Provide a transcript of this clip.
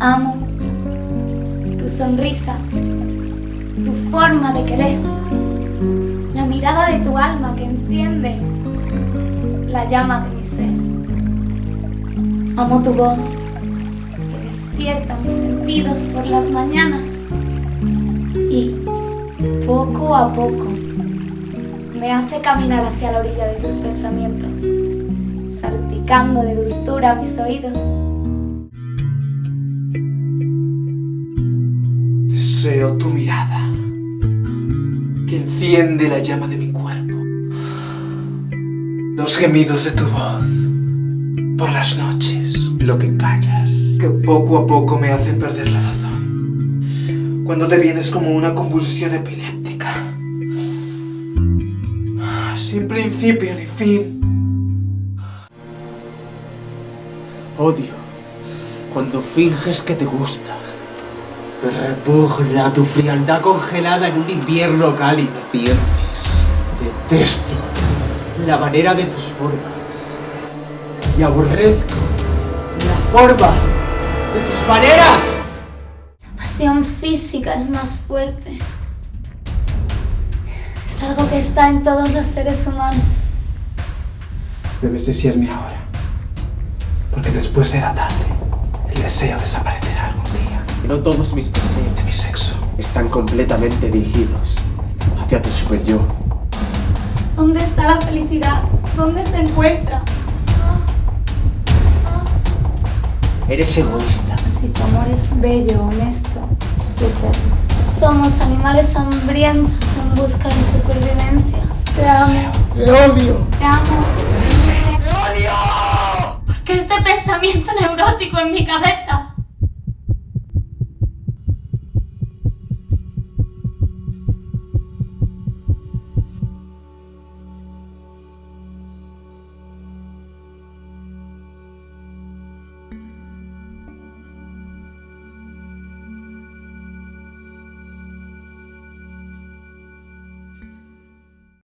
Amo tu sonrisa, tu forma de querer, la mirada de tu alma que enciende la llama de mi ser. Amo tu voz que despierta mis sentidos por las mañanas y poco a poco me hace caminar hacia la orilla de tus pensamientos, salpicando de dulzura mis oídos. Deseo tu mirada, que enciende la llama de mi cuerpo. Los gemidos de tu voz, por las noches, lo que callas, que poco a poco me hacen perder la razón. Cuando te vienes como una convulsión epiléptica. Sin principio ni fin. Odio cuando finges que te gusta. Me repugna tu frialdad congelada en un invierno cálido. Mientes. Detesto la manera de tus formas. Y aborrezco la forma de tus maneras. La pasión física es más fuerte. Es algo que está en todos los seres humanos. Debes desearme ahora. Porque después será tarde. El deseo día. No todos mis deseos De mi sexo. están completamente dirigidos hacia tu super yo. ¿Dónde está la felicidad? ¿Dónde se encuentra? Eres egoísta. Si tu amor es bello, honesto y eterno. Somos animales hambrientos en busca de supervivencia. Te amo, ¡Te odio! te amo. ¡Te odio! Porque este pensamiento neurótico en mi cabeza